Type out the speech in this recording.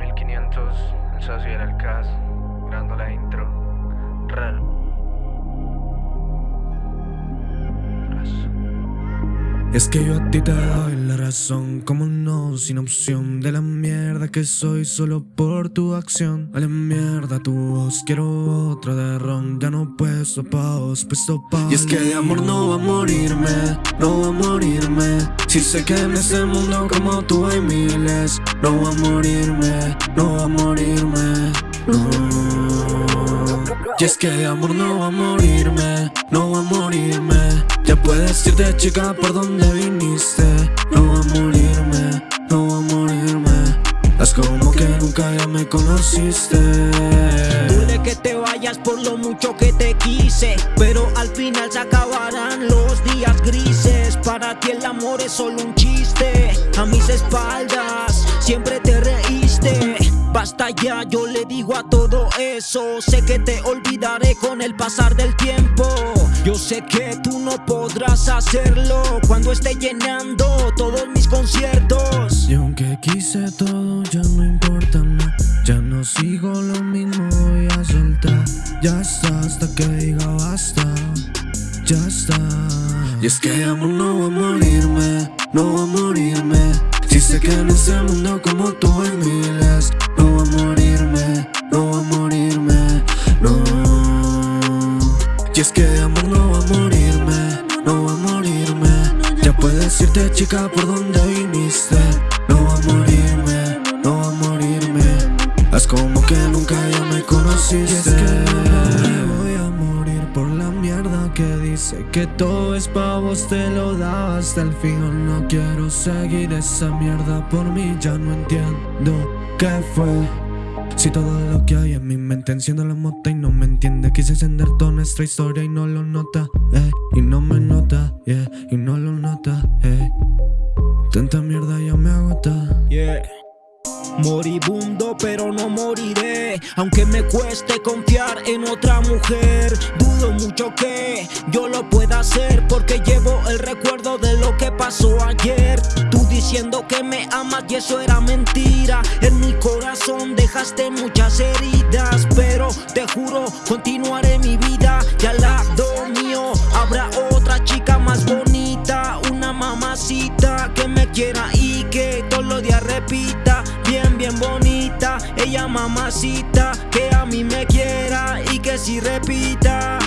1500, el socio era el CAS, grabando la intro. Es que yo a ti te doy la razón, como no, sin opción De la mierda que soy solo por tu acción. A la mierda tu voz, quiero otra de ron Ya no puesto pa' vos, puesto pa' Y es que de amor no va a morirme, no va a morirme. Si sé que en ese mundo como tú hay miles No va a morirme, no va a morirme, Y es que de amor no va a morirme, no va a morirme. Ya puedes irte chica por donde viniste No va a morirme, no va a morirme. Es como que nunca ya me conociste. Duele que te vayas por lo mucho que te quise Pero al final se acabarán los días grises. Para ti el amor es solo un chiste A mis espaldas siempre te reíste. Basta ya, yo le digo a todo eso. Sé que te olvidaré con el pasar del tiempo. Yo sé que tú no podrás hacerlo Cuando esté llenando todos mis conciertos. Y aunque quise todo ya no importa nada Ya no sigo lo mismo, voy a soltar Ya está hasta que diga basta. Ya está. Y es que amor no va a morirme, no va a morirme Si sé que en ese mundo como tú hay miles Y es que de amor no va a morirme, no va a morirme. Ya puedes irte chica por donde viniste. No va a morirme, no va a morirme. Es como que nunca ya me conociste. Y es que me voy a morir por la mierda que dice Que todo es pa' vos, te lo daba hasta el fin No quiero seguir esa mierda por mí, ya no entiendo qué fue si todo lo que hay en mi mente enciende la mota y no me entiende Quise encender toda nuestra historia y no lo nota, eh Y no me nota, yeah, y no lo nota, eh. Tanta mierda ya me agota, yeah. Moribundo pero no moriré. Aunque me cueste confiar en otra mujer Dudo mucho que yo lo pueda hacer Porque llevo el recuerdo de lo que pasó ayer diciendo que me amas y eso era mentira. En mi corazón dejaste muchas heridas Pero te juro continuaré mi vida. Y al lado mío habrá otra chica más bonita Una mamacita que me quiera y que todos los días repita Bien, bien bonita, ella mamacita Que a mí me quiera y que si repita